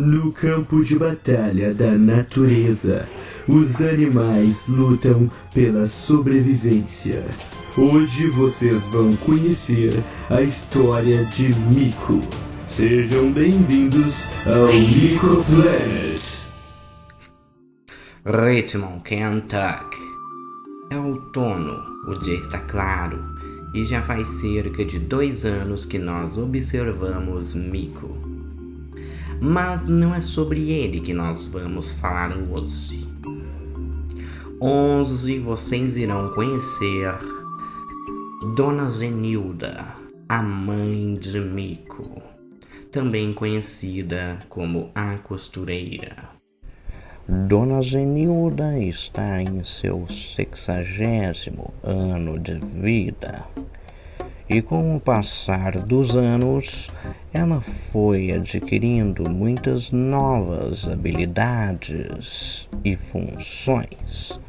No campo de batalha da natureza, os animais lutam pela sobrevivência. Hoje vocês vão conhecer a história de Mico. Sejam bem-vindos ao Microplash. Richmond, Kentucky. É outono, o dia está claro e já faz cerca de dois anos que nós observamos Mico. Mas não é sobre ele que nós vamos falar hoje. Hoje vocês irão conhecer Dona Zenilda, a mãe de Mico, também conhecida como a costureira. Dona Zenilda está em seu sexagésimo ano de vida. E com o passar dos anos, ela foi adquirindo muitas novas habilidades e funções.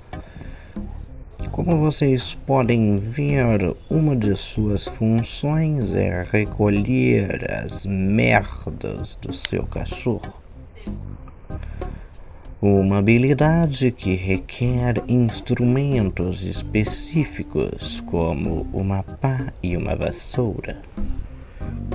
Como vocês podem ver, uma de suas funções é recolher as merdas do seu cachorro. Uma habilidade que requer instrumentos específicos, como uma pá e uma vassoura.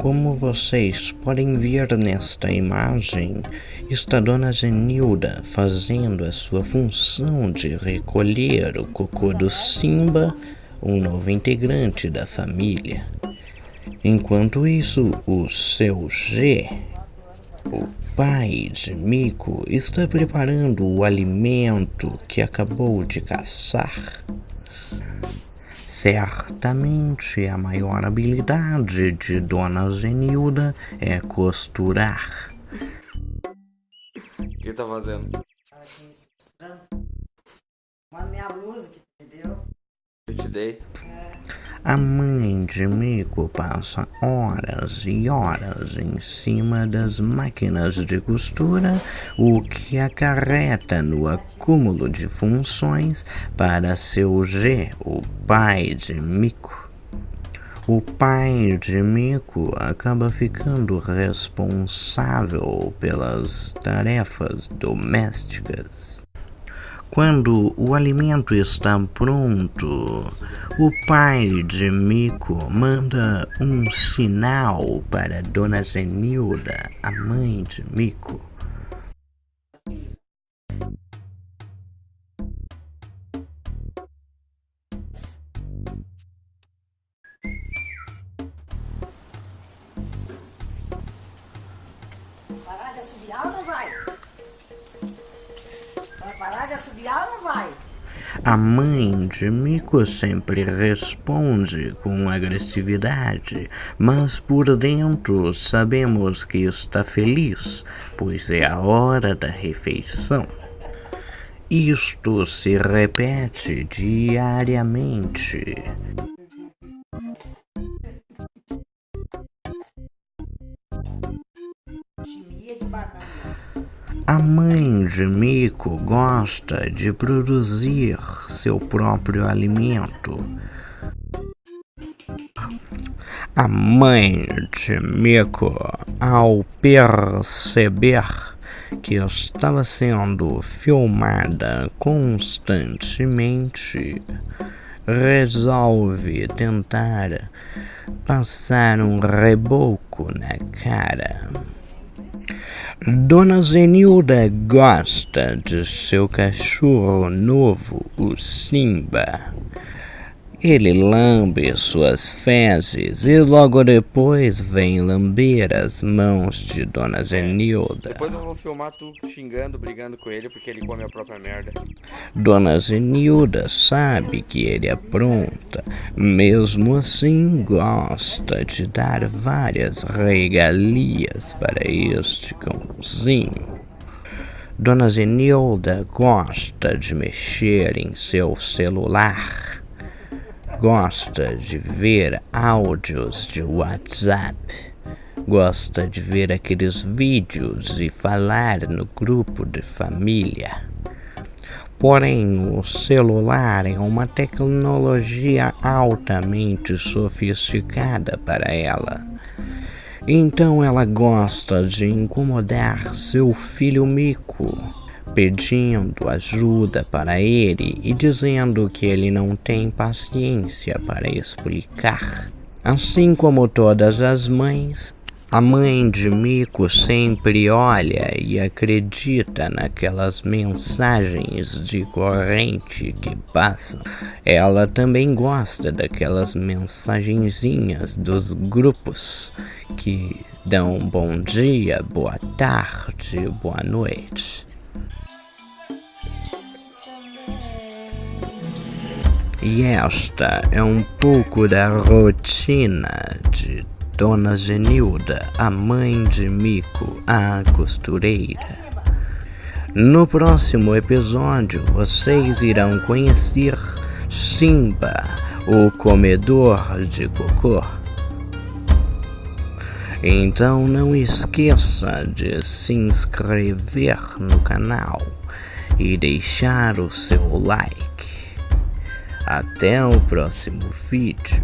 Como vocês podem ver nesta imagem, está Dona Zenilda fazendo a sua função de recolher o cocô do Simba, um novo integrante da família. Enquanto isso, o seu G, o pai de Mico está preparando o alimento que acabou de caçar. Certamente a maior habilidade de Dona Zenilda é costurar. O que tá fazendo? Manda minha blusa que te deu. Eu te dei. A mãe de Mico passa horas e horas em cima das máquinas de costura, o que acarreta no acúmulo de funções para seu G, o pai de Mico. O pai de Mico acaba ficando responsável pelas tarefas domésticas. Quando o alimento está pronto, o pai de Mico manda um sinal para Dona Zenilda, a mãe de Mico. Parar de assobiar ou não vai? Assobiar ou não vai? A mãe de Mico sempre responde com agressividade, mas por dentro sabemos que está feliz, pois é a hora da refeição. Isto se repete diariamente. Chimia de banana. A mãe de Mico gosta de produzir seu próprio alimento. A mãe de Mico, ao perceber que estava sendo filmada constantemente, resolve tentar passar um reboco na cara. Dona Zenilda gosta de seu cachorro novo, o Simba. Ele lambe suas fezes e logo depois vem lamber as mãos de Dona Zenilda. Depois eu vou filmar tu xingando, brigando com ele porque ele come a própria merda. Dona Zenilda sabe que ele apronta, mesmo assim gosta de dar várias regalias para este cãozinho. Dona Zenilda gosta de mexer em seu celular, gosta de ver áudios de WhatsApp, gosta de ver aqueles vídeos e falar no grupo de família. Porém, o celular é uma tecnologia altamente sofisticada para ela. Então ela gosta de incomodar seu filho Mico, pedindo ajuda para ele e dizendo que ele não tem paciência para explicar. Assim como todas as mães, a mãe de Mico sempre olha e acredita naquelas mensagens de corrente que passam. Ela também gosta daquelas mensagenzinhas dos grupos que dão bom dia, boa tarde, boa noite. E esta é um pouco da rotina de Dona Genilda, a mãe de Mico, a costureira. No próximo episódio, vocês irão conhecer Simba, o comedor de cocô. Então não esqueça de se inscrever no canal e deixar o seu like. Até o próximo vídeo.